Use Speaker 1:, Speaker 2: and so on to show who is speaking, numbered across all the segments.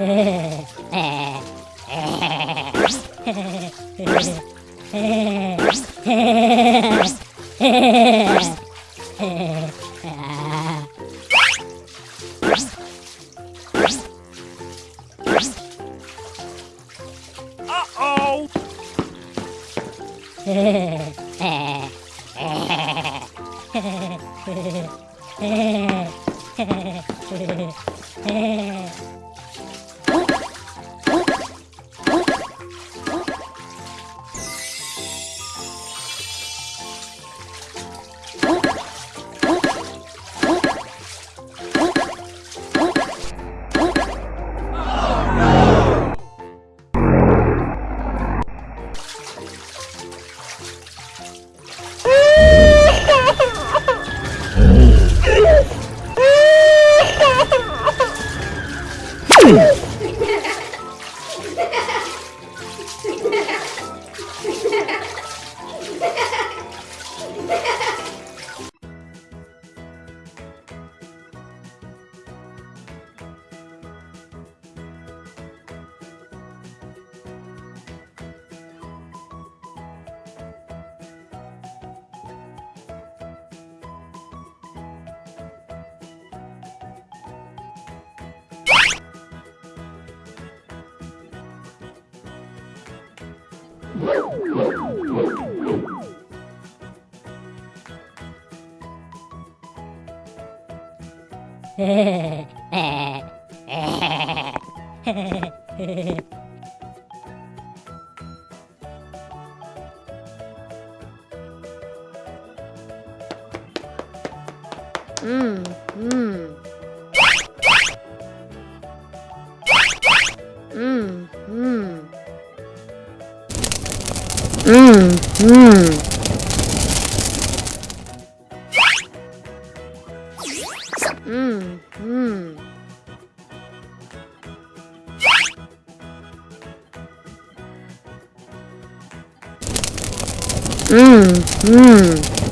Speaker 1: Uh-oh!
Speaker 2: 음, 음. 음, 음. 음, 음. 음,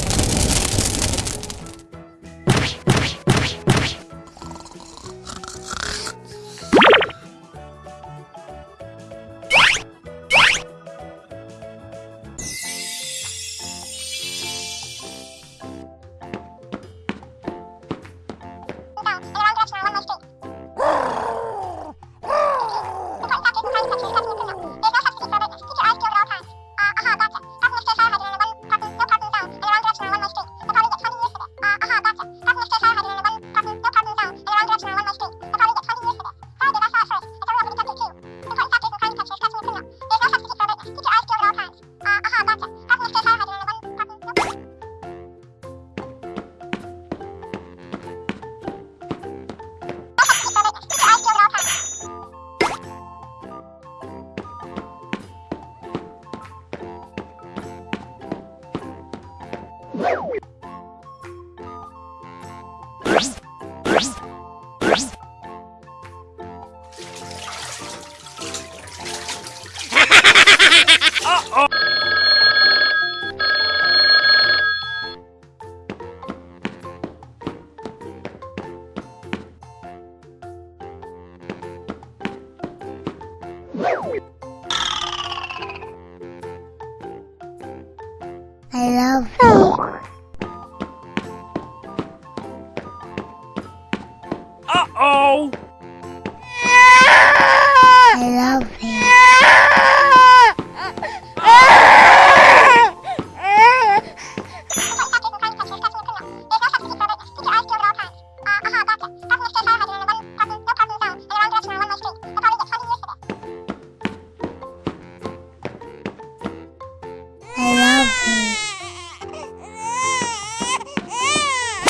Speaker 2: I love you.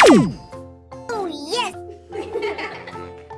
Speaker 1: you